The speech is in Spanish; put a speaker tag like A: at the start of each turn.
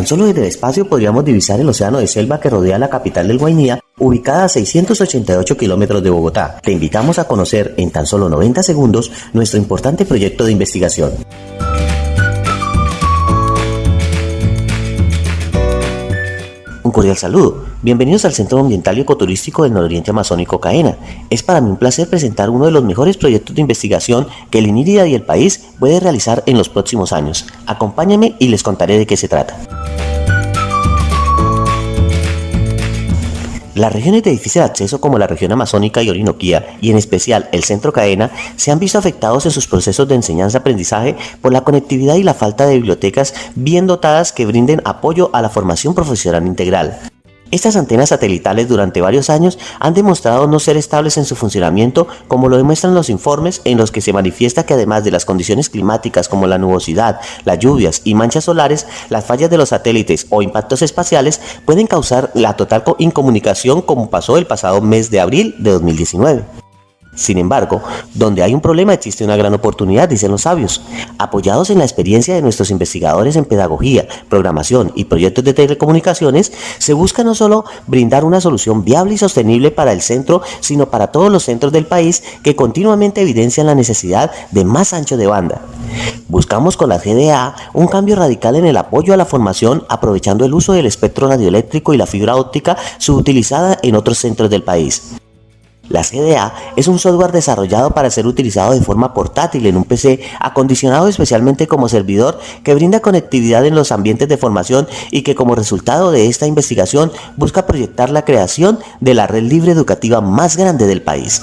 A: Tan solo desde el espacio podríamos divisar el océano de selva que rodea la capital del Guainía, ubicada a 688 kilómetros de Bogotá. Te invitamos a conocer en tan solo 90 segundos nuestro importante proyecto de investigación. Un cordial saludo. Bienvenidos al Centro Ambiental y Ecoturístico del Nororiente Amazónico CAENA. Es para mí un placer presentar uno de los mejores proyectos de investigación que el INIRIDA y el país puede realizar en los próximos años. Acompáñame y les contaré de qué se trata. Las regiones de difícil acceso como la región amazónica y orinoquía, y en especial el centro cadena, se han visto afectados en sus procesos de enseñanza-aprendizaje por la conectividad y la falta de bibliotecas bien dotadas que brinden apoyo a la formación profesional integral. Estas antenas satelitales durante varios años han demostrado no ser estables en su funcionamiento como lo demuestran los informes en los que se manifiesta que además de las condiciones climáticas como la nubosidad, las lluvias y manchas solares, las fallas de los satélites o impactos espaciales pueden causar la total incomunicación como pasó el pasado mes de abril de 2019. Sin embargo, donde hay un problema existe una gran oportunidad, dicen los sabios. Apoyados en la experiencia de nuestros investigadores en pedagogía, programación y proyectos de telecomunicaciones, se busca no solo brindar una solución viable y sostenible para el centro, sino para todos los centros del país que continuamente evidencian la necesidad de más ancho de banda. Buscamos con la GDA un cambio radical en el apoyo a la formación aprovechando el uso del espectro radioeléctrico y la fibra óptica subutilizada en otros centros del país. La CDA es un software desarrollado para ser utilizado de forma portátil en un PC acondicionado especialmente como servidor que brinda conectividad en los ambientes de formación y que como resultado de esta investigación busca proyectar la creación de la red libre educativa más grande del país.